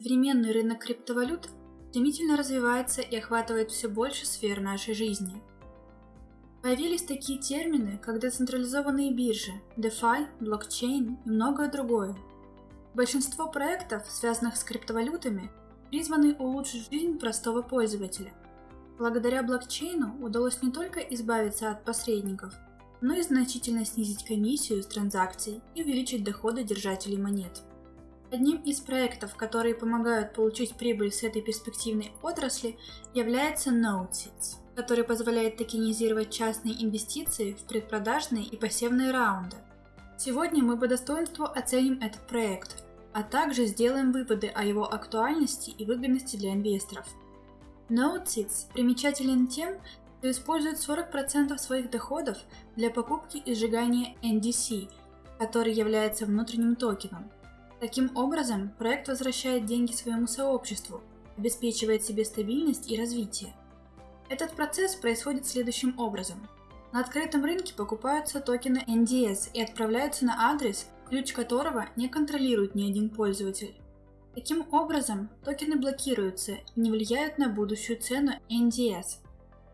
Современный рынок криптовалют стремительно развивается и охватывает все больше сфер нашей жизни. Появились такие термины, как децентрализованные биржи, DeFi, блокчейн и многое другое. Большинство проектов, связанных с криптовалютами, призваны улучшить жизнь простого пользователя. Благодаря блокчейну удалось не только избавиться от посредников, но и значительно снизить комиссию с транзакций и увеличить доходы держателей монет. Одним из проектов, которые помогают получить прибыль с этой перспективной отрасли, является NodeSeeds, который позволяет токенизировать частные инвестиции в предпродажные и посевные раунды. Сегодня мы по достоинству оценим этот проект, а также сделаем выводы о его актуальности и выгодности для инвесторов. NodeSeeds примечателен тем, что использует 40% своих доходов для покупки и сжигания NDC, который является внутренним токеном – Таким образом, проект возвращает деньги своему сообществу, обеспечивает себе стабильность и развитие. Этот процесс происходит следующим образом. На открытом рынке покупаются токены NDS и отправляются на адрес, ключ которого не контролирует ни один пользователь. Таким образом, токены блокируются и не влияют на будущую цену NDS.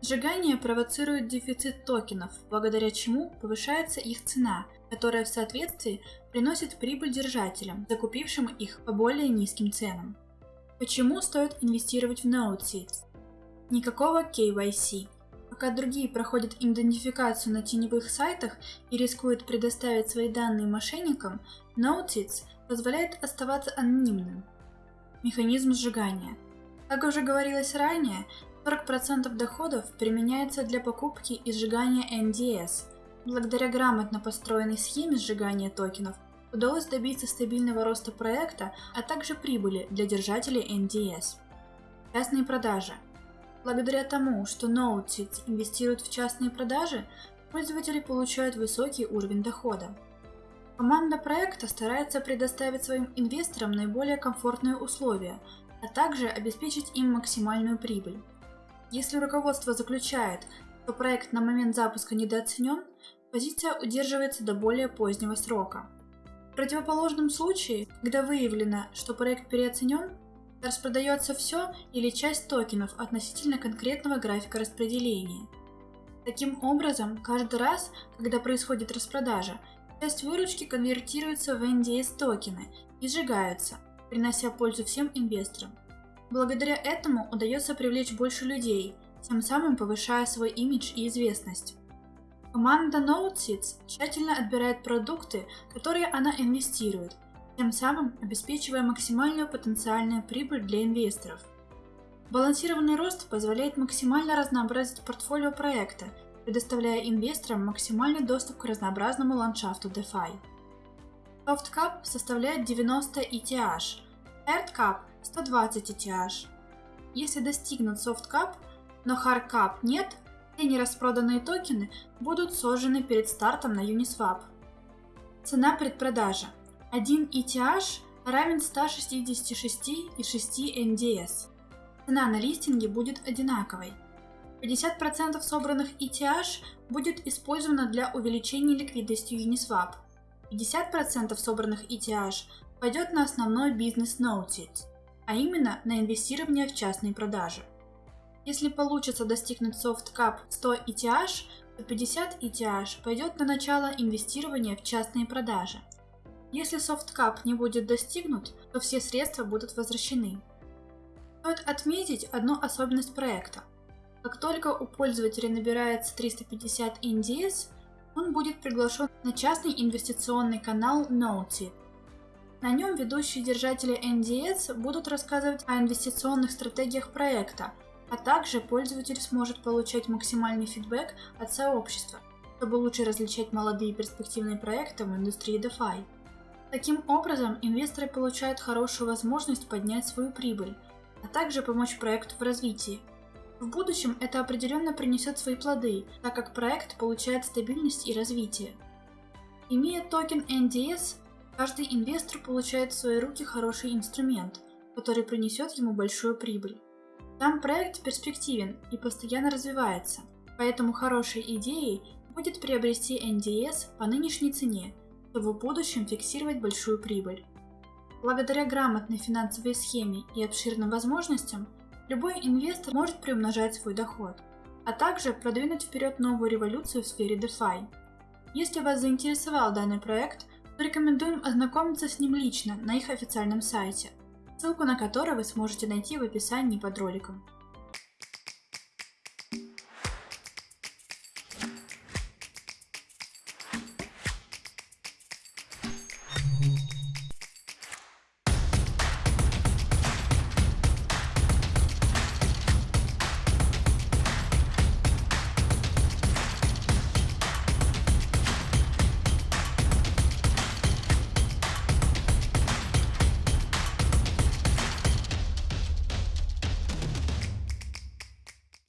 Сжигание провоцирует дефицит токенов, благодаря чему повышается их цена, которая в соответствии приносит прибыль держателям, закупившим их по более низким ценам. Почему стоит инвестировать в NodeSeeds? Никакого KYC. Пока другие проходят идентификацию на теневых сайтах и рискуют предоставить свои данные мошенникам, NodeSeeds позволяет оставаться анонимным. Механизм сжигания. Как уже говорилось ранее, 40% доходов применяется для покупки и сжигания NDS. Благодаря грамотно построенной схеме сжигания токенов удалось добиться стабильного роста проекта, а также прибыли для держателей NDS. Частные продажи. Благодаря тому, что NodeSeeds инвестирует в частные продажи, пользователи получают высокий уровень дохода. Команда проекта старается предоставить своим инвесторам наиболее комфортные условия, а также обеспечить им максимальную прибыль. Если руководство заключает, что проект на момент запуска недооценен, позиция удерживается до более позднего срока. В противоположном случае, когда выявлено, что проект переоценен, распродается все или часть токенов относительно конкретного графика распределения. Таким образом, каждый раз, когда происходит распродажа, часть выручки конвертируется в NDS токены и сжигаются, принося пользу всем инвесторам. Благодаря этому удается привлечь больше людей, тем самым повышая свой имидж и известность. Команда NoteSeeds тщательно отбирает продукты, которые она инвестирует, тем самым обеспечивая максимальную потенциальную прибыль для инвесторов. Балансированный рост позволяет максимально разнообразить портфолио проекта, предоставляя инвесторам максимальный доступ к разнообразному ландшафту DeFi. SoftCap составляет 90 ETH, HardCap 120 ETH. Если достигнут SoftCap, но HardCap нет, все нераспроданные токены будут сожжены перед стартом на Uniswap. Цена предпродажи. 1 ETH равен 166,6 NDS. Цена на листинге будет одинаковой. 50% собранных ETH будет использовано для увеличения ликвидности Uniswap. 50% собранных ETH пойдет на основной бизнес Noted, а именно на инвестирование в частные продажи. Если получится достигнуть SoftCap 100 ETH, то 50 ETH пойдет на начало инвестирования в частные продажи. Если SoftCap не будет достигнут, то все средства будут возвращены. Стоит отметить одну особенность проекта. Как только у пользователя набирается 350 NDS, он будет приглашен на частный инвестиционный канал Noted. На нем ведущие держатели NDS будут рассказывать о инвестиционных стратегиях проекта, а также пользователь сможет получать максимальный фидбэк от сообщества, чтобы лучше различать молодые перспективные проекты в индустрии DeFi. Таким образом, инвесторы получают хорошую возможность поднять свою прибыль, а также помочь проекту в развитии – в будущем это определенно принесет свои плоды, так как проект получает стабильность и развитие. Имея токен NDS, каждый инвестор получает в свои руки хороший инструмент, который принесет ему большую прибыль. Сам проект перспективен и постоянно развивается, поэтому хорошей идеей будет приобрести NDS по нынешней цене, чтобы в будущем фиксировать большую прибыль. Благодаря грамотной финансовой схеме и обширным возможностям, любой инвестор может приумножать свой доход, а также продвинуть вперед новую революцию в сфере DeFi. Если вас заинтересовал данный проект, рекомендуем ознакомиться с ним лично на их официальном сайте, ссылку на который вы сможете найти в описании под роликом.